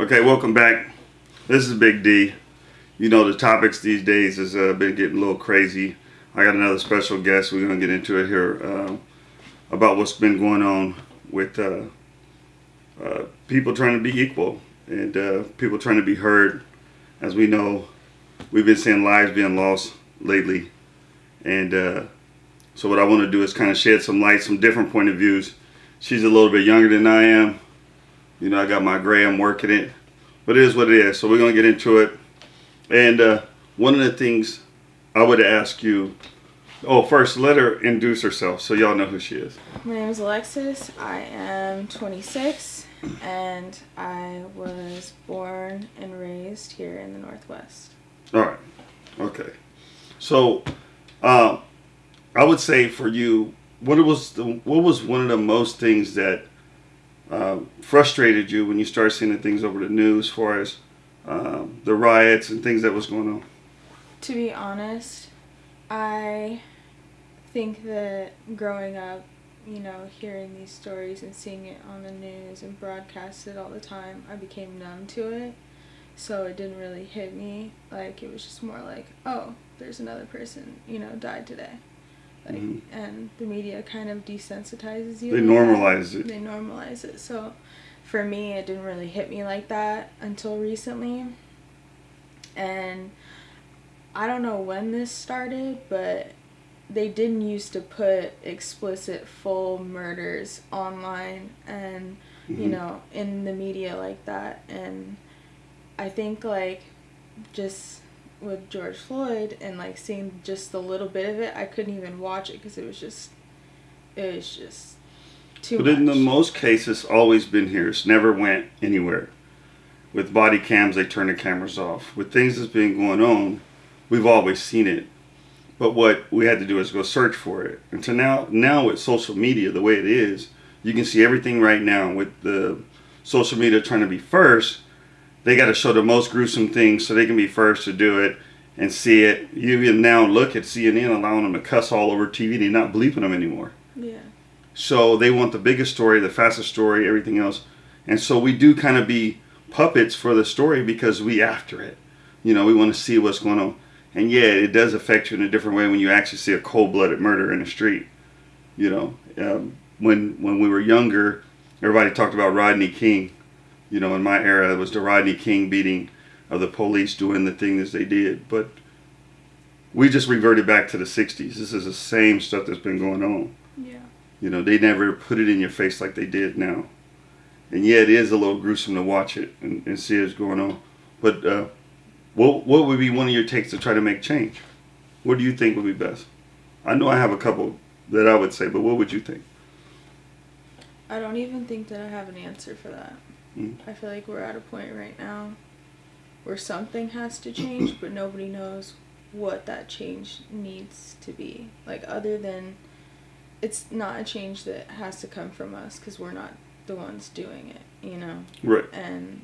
Okay, welcome back. This is Big D. You know the topics these days has uh, been getting a little crazy. I got another special guest. We're gonna get into it here uh, about what's been going on with uh, uh people trying to be equal and uh, people trying to be heard. As we know, we've been seeing lives being lost lately, and uh, so what I want to do is kind of shed some light, some different point of views. She's a little bit younger than I am. You know, I got my gray, I'm working it. But it is what it is. So we're going to get into it. And uh, one of the things I would ask you, oh, first, let her introduce herself so y'all know who she is. My name is Alexis. I am 26 and I was born and raised here in the Northwest. All right. Okay. So, um, I would say for you, what was the, what was one of the most things that uh, frustrated you when you started seeing the things over the news, as far as um, the riots and things that was going on? To be honest, I think that growing up, you know, hearing these stories and seeing it on the news and broadcasted all the time, I became numb to it. So it didn't really hit me. Like, it was just more like, oh, there's another person, you know, died today. Mm-hmm. and the media kind of desensitizes you. They normalize it. They normalize it. So for me, it didn't really hit me like that until recently. And I don't know when this started, but they didn't used to put explicit full murders online and mm-hmm. you know in the media like that and i think like just with George Floyd and like seeing just a little bit of it, I couldn't even watch it because it was just, it was just too. But much. in the most cases, always been here. It's never went anywhere. With body cams, they turn the cameras off. With things that's been going on, we've always seen it. But what we had to do is go search for it. And so now, now with social media, the way it is, you can see everything right now with the social media trying to be first they got to show the most gruesome things so they can be first to do it and see it. You even now look at CNN allowing them to cuss all over TV. They're not bleeping them anymore. Yeah. So they want the biggest story, the fastest story, everything else. And so we do kind of be puppets for the story because we after it. You know, we want to see what's going on. And yeah, it does affect you in a different way when you actually see a cold-blooded murder in the street. You know, um, when when we were younger, everybody talked about Rodney King you know, in my era, it was the Rodney King beating of the police doing the things they did. But we just reverted back to the 60s. This is the same stuff that's been going on. Yeah. You know, they never put it in your face like they did now. And yeah, it is a little gruesome to watch it and, and see what's going on. But uh, what, what would be one of your takes to try to make change? What do you think would be best? I know I have a couple that I would say, but what would you think? I don't even think that I have an answer for that. Mm. I feel like we're at a point right now where something has to change, but nobody knows what that change needs to be. Like, other than it's not a change that has to come from us because we're not the ones doing it, you know? Right. And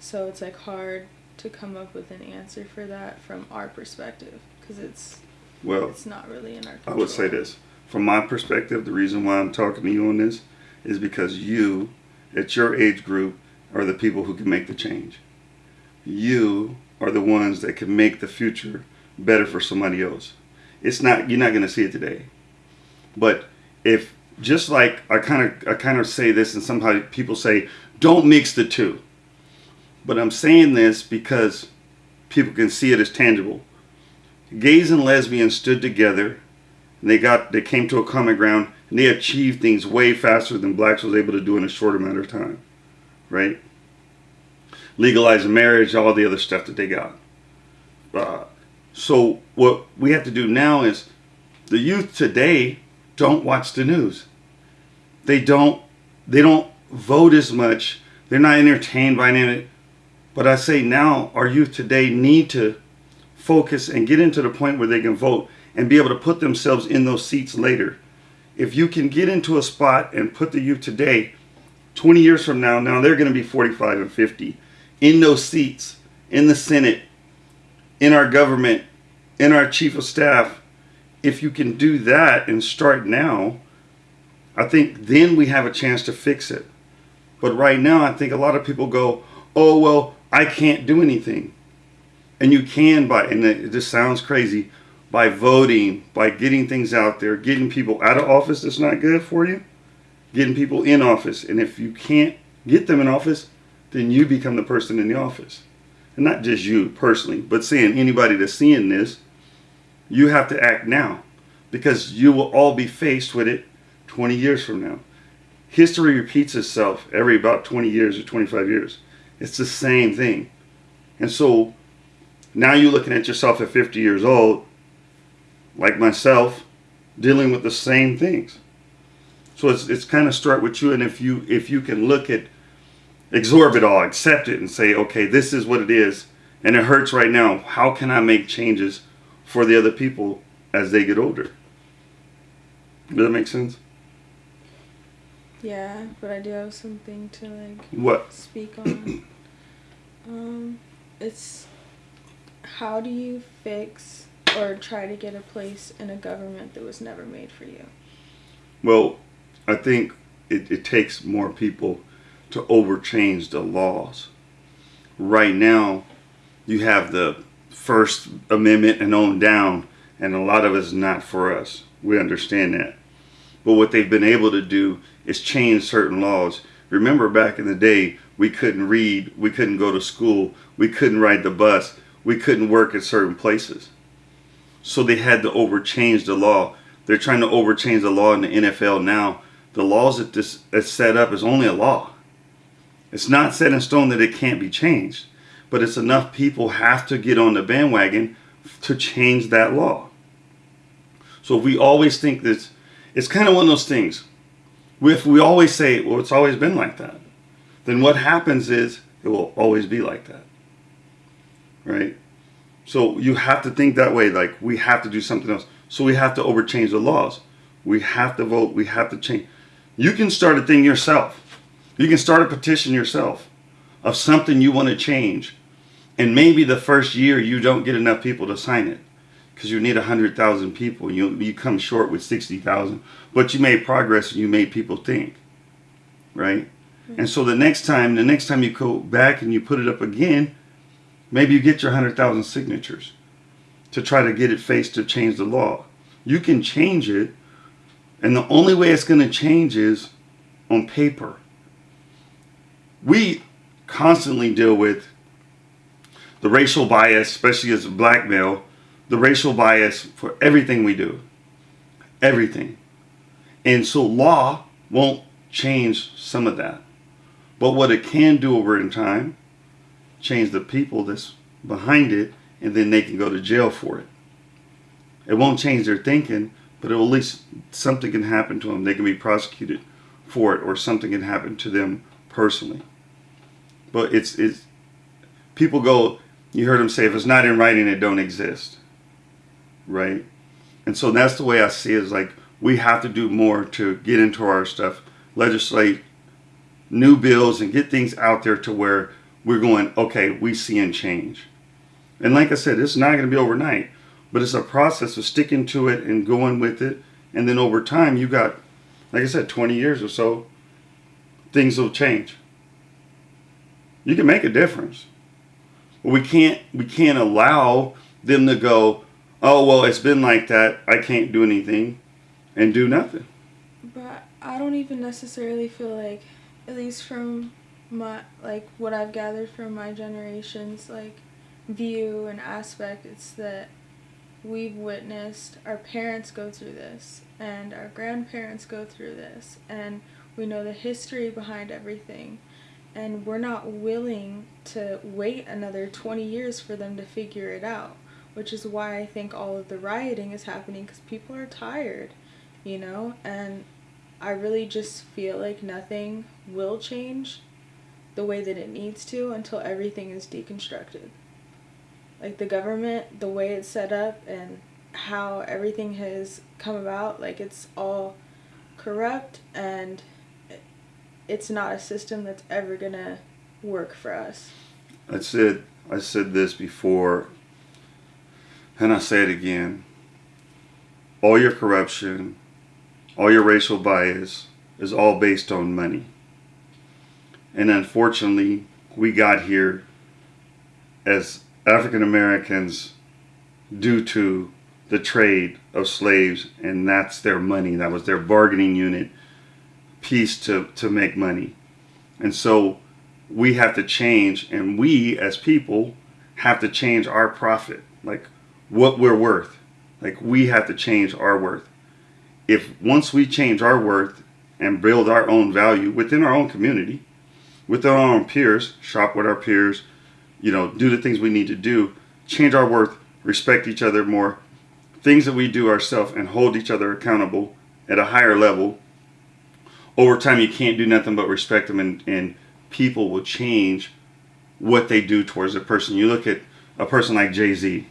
so it's like hard to come up with an answer for that from our perspective because it's well it's not really in our control. I would say this from my perspective the reason why I'm talking to you on this is because you at your age group are the people who can make the change. You are the ones that can make the future better for somebody else. It's not you're not going to see it today. But if just like I kind of I kind of say this and somehow people say don't mix the two. But I'm saying this because people can see it as tangible. Gays and lesbians stood together and they got they came to a common ground and they achieved things way faster than blacks was able to do in a short amount of time right? Legalizing marriage all the other stuff that they got. Uh, so what we have to do now is the youth today don't watch the news. They don't they don't vote as much. They're not entertained by it. But i say now our youth today need to focus and get into the point where they can vote and be able to put themselves in those seats later if you can get into a spot and put the youth today, 20 years from now, now they're going to be 45 and 50 in those seats, in the Senate, in our government, in our chief of staff. If you can do that and start now, I think then we have a chance to fix it. But right now, I think a lot of people go, oh well, I can't do anything, and you can by and it just sounds crazy by voting, by getting things out there, getting people out of office that's not good for you, getting people in office, and if you can't get them in office, then you become the person in the office, and not just you personally, but saying anybody that's seeing this, you have to act now because you will all be faced with it 20 years from now. History repeats itself every about 20 years or 25 years. It's the same thing. And so now you're looking at yourself at 50 years old, like myself, dealing with the same things. So it's, it's kind of start with you. And if you, if you can look at, absorb it all, accept it and say, okay, this is what it is. And it hurts right now. How can I make changes for the other people as they get older? Does that make sense? Yeah, but I do have something to like What? speak on. um, it's how do you fix or try to get a place in a government that was never made for you? Well, I think it, it takes more people to overchange the laws. Right now, you have the First Amendment and on down, and a lot of it's not for us. We understand that. But what they've been able to do is change certain laws. Remember back in the day, we couldn't read, we couldn't go to school, we couldn't ride the bus, we couldn't work at certain places. So they had to overchange the law. They're trying to overchange the law in the NFL now. The laws that this is set up is only a law. It's not set in stone that it can't be changed, but it's enough people have to get on the bandwagon to change that law. So we always think this, it's kind of one of those things. If we always say, well, it's always been like that, then what happens is it will always be like that. Right? So you have to think that way, like we have to do something else. So we have to overchange the laws. We have to vote. We have to change. You can start a thing yourself. You can start a petition yourself of something you want to change. And maybe the first year you don't get enough people to sign it because you need 100,000 people. You, you come short with 60,000. But you made progress and you made people think. Right? Mm-hmm. And so the next time, the next time you go back and you put it up again, maybe you get your 100,000 signatures to try to get it faced to change the law. You can change it. And the only way it's going to change is on paper. We constantly deal with the racial bias, especially as a black male, the racial bias for everything we do. Everything. And so law won't change some of that. But what it can do over in time, change the people that's behind it, and then they can go to jail for it. It won't change their thinking, but at least something can happen to them. They can be prosecuted for it, or something can happen to them personally. But it's it's people go. You heard them say, if it's not in writing, it don't exist, right? And so that's the way I see it. Is like we have to do more to get into our stuff, legislate new bills, and get things out there to where we're going. Okay, we seeing change. And like I said, it's not going to be overnight, but it's a process of sticking to it and going with it. And then over time, you got, like I said, 20 years or so, things will change. You can make a difference. But we can't we can't allow them to go, oh well, it's been like that. I can't do anything, and do nothing. But I don't even necessarily feel like, at least from my like what I've gathered from my generation's like view and aspect, it's that we've witnessed our parents go through this and our grandparents go through this and we know the history behind everything. And we're not willing to wait another 20 years for them to figure it out which is why i think all of the rioting is happening because people are tired you know? And i really just feel like nothing will change the way that it needs to until everything is deconstructed like the government the way it's set up and how everything has come about like it's all corrupt and it's not a system that's ever gonna work for us. I said I said this before, and I say it again. All your corruption, all your racial bias is all based on money. And unfortunately, we got here as African Americans due to the trade of slaves, and that's their money. That was their bargaining unit piece to, to make money. And so we have to change, and we as people have to change our profit, like what we're worth. Like we have to change our worth. If once we change our worth and build our own value within our own community, with our own peers, shop with our peers, you know, do the things we need to do, change our worth, respect each other more, things that we do ourselves and hold each other accountable at a higher level. Over time, you can't do nothing but respect them, and, and people will change what they do towards a person. You look at a person like Jay Z,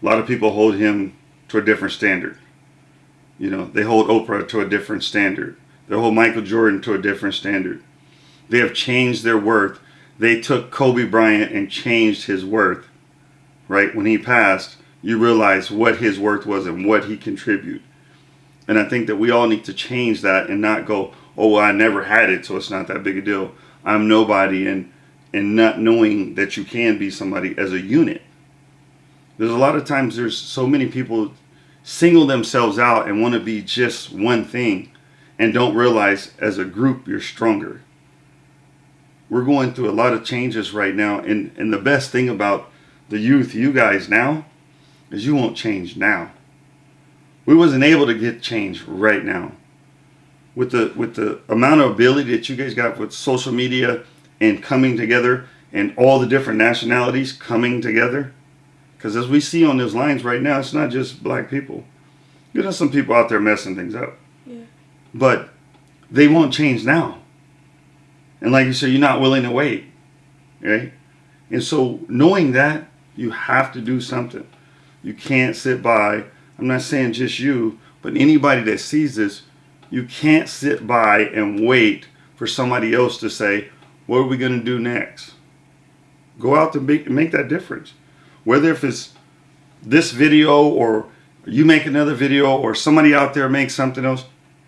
a lot of people hold him to a different standard. You know, they hold Oprah to a different standard. They hold Michael Jordan to a different standard. They have changed their worth. They took Kobe Bryant and changed his worth. Right? When he passed, you realize what his worth was and what he contributed. And I think that we all need to change that and not go, oh, well, I never had it, so it's not that big a deal. I'm nobody, and and not knowing that you can be somebody as a unit. There's a lot of times there's so many people single themselves out and want to be just one thing and don't realize as a group you're stronger. We're going through a lot of changes right now and, and the best thing about the youth, you guys now, is you won't change now. We wasn't able to get change right now. With the with the amount of ability that you guys got with social media and coming together and all the different nationalities coming together. Because as we see on those lines right now, it's not just black people. You know, some people out there messing things up. Yeah. But they won't change now. And like you said, you're not willing to wait. Right? And so knowing that, you have to do something. You can't sit by. I'm not saying just you, but anybody that sees this, you can't sit by and wait for somebody else to say, what are we going to do next? Go out to make, make that difference. Whether if it's this video or you make another video or somebody out there makes something else,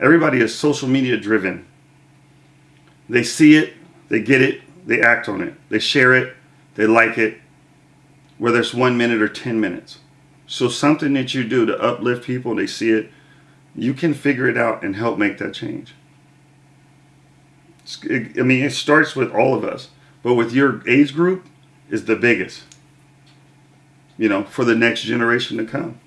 everybody is social media driven. They see it, they get it, they act on it, they share it, they like it, whether it's one minute or 10 minutes. So something that you do to uplift people, they see it, you can figure it out and help make that change. I mean, it starts with all of us, but with your age group is the biggest, you know, for the next generation to come.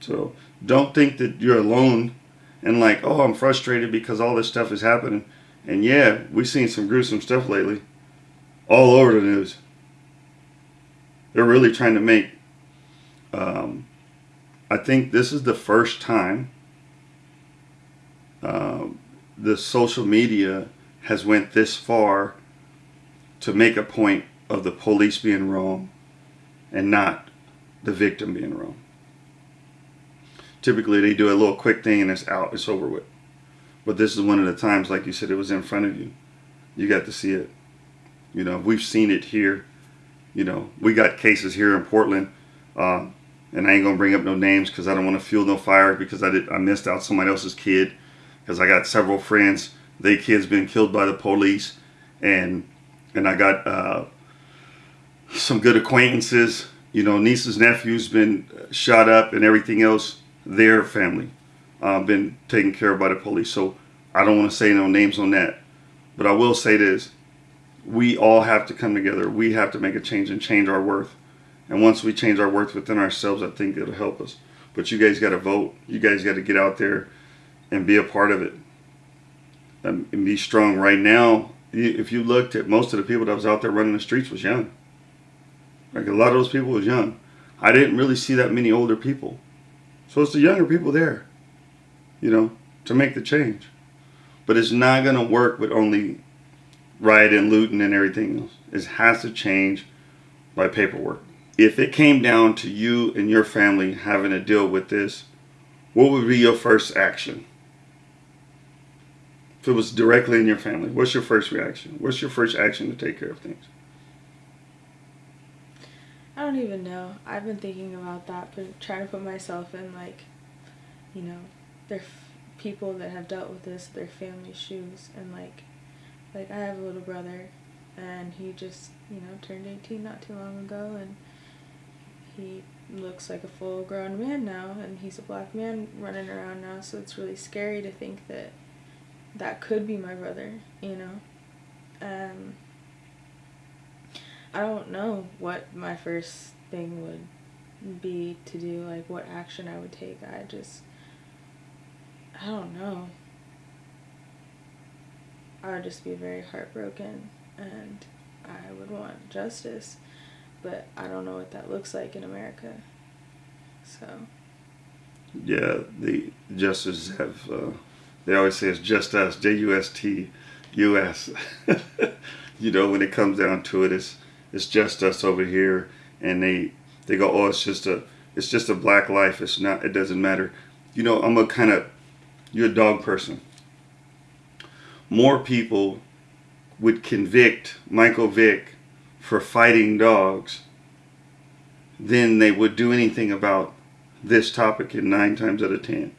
So don't think that you're alone and like, oh, I'm frustrated because all this stuff is happening. And yeah, we've seen some gruesome stuff lately, all over the news. They're really trying to make. Um, I think this is the first time um, the social media has went this far to make a point of the police being wrong and not the victim being wrong. Typically, they do a little quick thing and it's out, it's over with. But this is one of the times, like you said, it was in front of you. You got to see it. You know, we've seen it here. You know, we got cases here in Portland, uh, and I ain't gonna bring up no names because I don't want to fuel no fire because I did I missed out somebody else's kid because I got several friends. They kids been killed by the police, and and I got uh, some good acquaintances. You know, nieces, nephews been shot up, and everything else. Their family uh, been taken care of by the police. So I don't want to say no names on that, but I will say this: we all have to come together. We have to make a change and change our worth. And once we change our worth within ourselves, I think it'll help us. But you guys got to vote. You guys got to get out there and be a part of it and be strong. Right now, if you looked at most of the people that was out there running the streets was young. Like a lot of those people was young. I didn't really see that many older people. So it's the younger people there, you know, to make the change. But it's not going to work with only rioting, looting, and everything else. It has to change by paperwork. If it came down to you and your family having to deal with this, what would be your first action? If it was directly in your family, what's your first reaction? What's your first action to take care of things? I don't even know. I've been thinking about that, but trying to put myself in like, you know, their people that have dealt with this, their family shoes, and like, Like I have a little brother, and he just you know turned eighteen not too long ago, and he looks like a full grown man now, and he's a black man running around now. So it's really scary to think that that could be my brother. You know. Um, I don't know what my first thing would be to do, like what action I would take. I just, I don't know. I would just be very heartbroken and I would want justice, but I don't know what that looks like in America. So. Yeah, the justices have, uh, they always say it's just us, J U S T U S. you know, when it comes down to it, it's, it's just us over here. And they, they go, oh, it's just a, it's just a black life. It's not, it doesn't matter. You know, I'm a kind of, you're a dog person more people would convict Michael Vick for fighting dogs than they would do anything about this topic in nine times out of ten.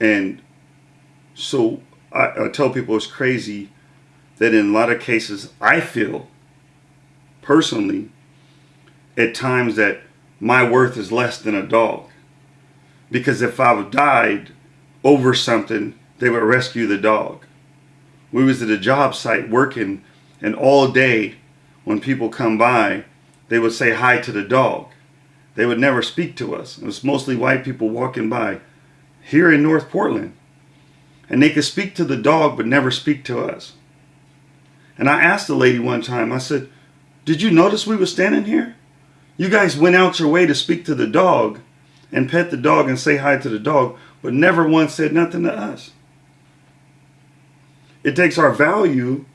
And so I, I tell people it's crazy that in a lot of cases I feel personally at times that my worth is less than a dog. Because if I died over something, they would rescue the dog. We was at a job site working and all day when people come by, they would say hi to the dog. They would never speak to us. It was mostly white people walking by here in North Portland. And they could speak to the dog but never speak to us. And I asked the lady one time, I said, did you notice we were standing here? You guys went out your way to speak to the dog and pet the dog and say hi to the dog, but never once said nothing to us. It takes our value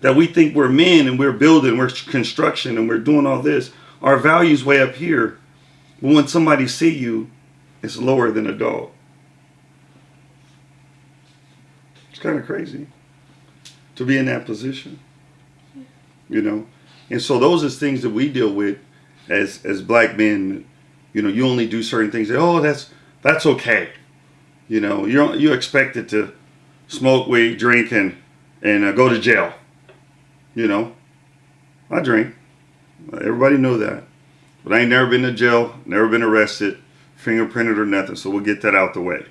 that we think we're men and we're building, we're construction and we're doing all this. Our value's way up here. But when somebody see you, it's lower than a dog. It's kind of crazy to be in that position. You know? And so those are things that we deal with as as black men. You know, you only do certain things. Oh, that's that's okay. You know, you're you're expected to smoke weed, drink, and, and uh, go to jail. You know, I drink. Everybody know that. But I ain't never been to jail, never been arrested, fingerprinted or nothing. So we'll get that out the way.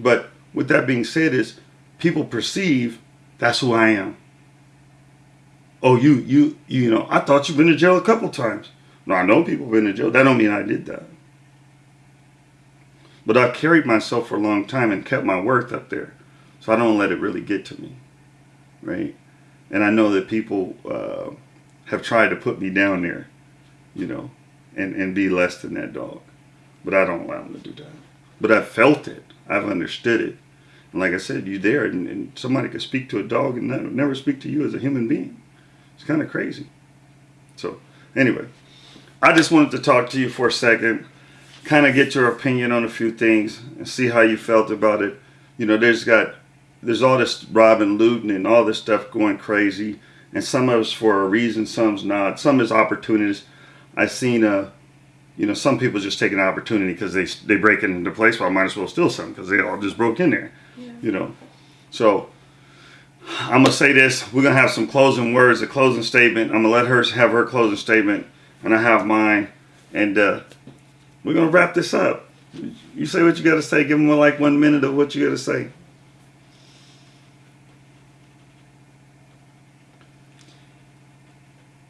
But with that being said is people perceive that's who I am. Oh, you, you, you know, I thought you've been to jail a couple times. No, I know people have been to jail. That don't mean I did that. But I've carried myself for a long time and kept my worth up there. So I don't let it really get to me, right? And I know that people uh, have tried to put me down there, you know, and, and be less than that dog. But I don't allow them to do that. But I've felt it. I've understood it. And like I said, you're there and, and somebody could speak to a dog and never speak to you as a human being. It's kind of crazy. So anyway, I just wanted to talk to you for a second, kind of get your opinion on a few things and see how you felt about it. You know, there's got there's all this robbing, looting, and all this stuff going crazy. And some of it's for a reason, some's not. Some is opportunities. I've seen, uh, you know, some people just take an opportunity because they they break into the place. Well, I might as well steal some because they all just broke in there. Yeah. You know, so I'm gonna say this. We're gonna have some closing words, a closing statement. I'm gonna let her have her closing statement, and I have mine, and uh, we're gonna wrap this up. You say what you got to say. Give them like one minute of what you got to say.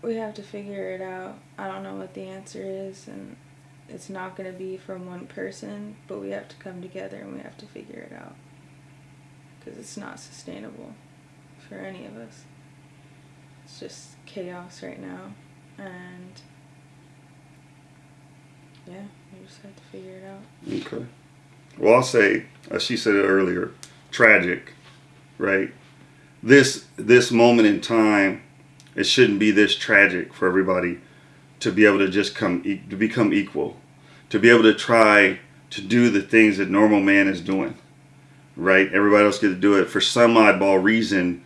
we have to figure it out. I don't know what the answer is, and it's not going to be from one person, but we have to come together and we have to figure it out. Because it's not sustainable for any of us. It's just chaos right now, and yeah, we just have to figure it out. Okay. Well, I'll say, as she said earlier, tragic, right? This this moment in time it shouldn't be this tragic for everybody to be able to just come to become equal to be able to try to do the things that normal man is doing right everybody else get to do it for some oddball reason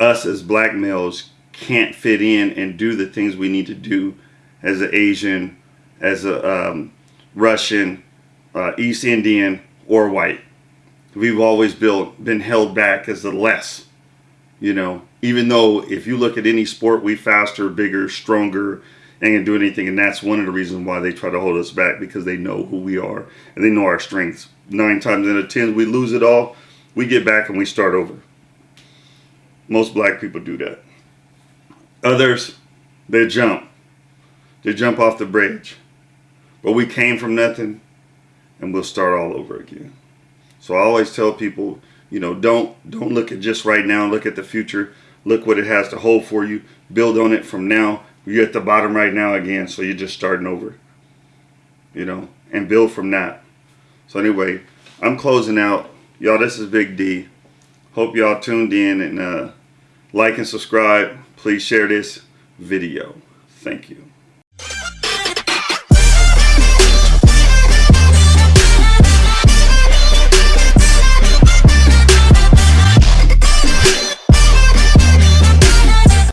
us as black males can't fit in and do the things we need to do as an asian as a um, russian uh, east indian or white we've always built, been held back as the less You know, even though if you look at any sport, we faster, bigger, stronger, and can do anything. And that's one of the reasons why they try to hold us back because they know who we are and they know our strengths. Nine times out of ten, we lose it all. We get back and we start over. Most black people do that. Others, they jump. They jump off the bridge. But we came from nothing and we'll start all over again. So I always tell people, you know, don't don't look at just right now, look at the future. Look what it has to hold for you. Build on it from now. You're at the bottom right now again, so you're just starting over. You know, and build from that. So anyway, I'm closing out. Y'all, this is Big D. Hope y'all tuned in and uh, like and subscribe. Please share this video. Thank you.